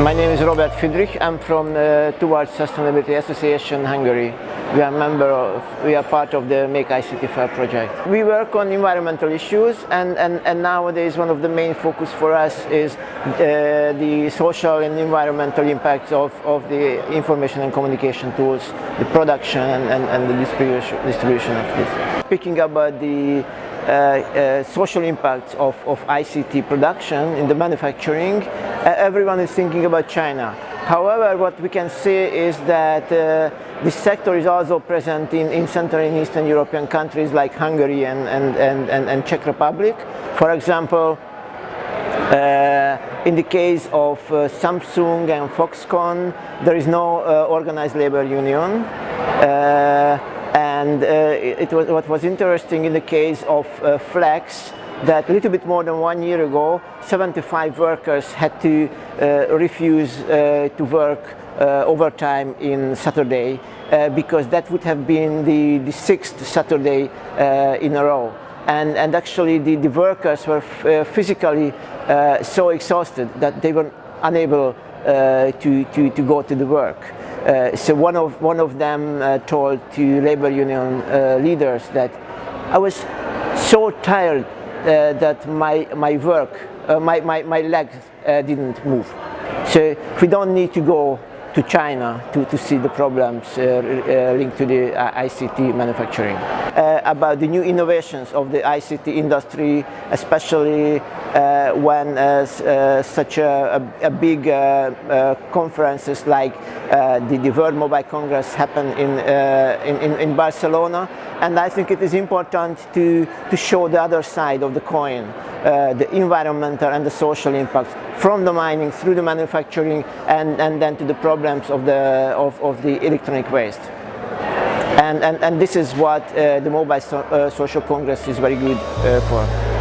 My name is Robert Friedrich. I'm from the Towards Sustainability Association Hungary. We are member of, we are part of the Make ICT Fair project. We work on environmental issues and, and, and nowadays one of the main focus for us is uh, the social and environmental impacts of, of the information and communication tools, the production and, and, and the distribution, distribution of this. Speaking about the uh, uh, social impacts of, of ICT production in the manufacturing, uh, everyone is thinking about China. However, what we can see is that uh, this sector is also present in, in Central and Eastern European countries like Hungary and, and, and, and, and Czech Republic. For example, uh, in the case of uh, Samsung and Foxconn, there is no uh, organized labor union. And uh, it was, what was interesting in the case of uh, Flex, that a little bit more than one year ago, 75 workers had to uh, refuse uh, to work uh, overtime in Saturday uh, because that would have been the, the sixth Saturday in a row. And, and actually the, the workers were physically so exhausted that they were unable to, to, to go to the work. Uh, so one of, one of them uh, told to labor union uh, leaders that I was so tired uh, that my, my work, uh, my, my, my legs uh, didn't move. So we don't need to go to China to, to see the problems uh, uh, linked to the uh, ICT manufacturing. About the new innovations of the ICT industry, especially uh, when uh, uh, such a, a, a big conferences like the, the World Mobile Congress happen in, in, in Barcelona and I think it is important to, to show the other side of the coin, uh, the environmental and the social impacts from the mining through the manufacturing and, and then to the problems of the, of, of the electronic waste. And, and, and this is what uh, the Mobile so, uh, Social Congress is very good uh, for.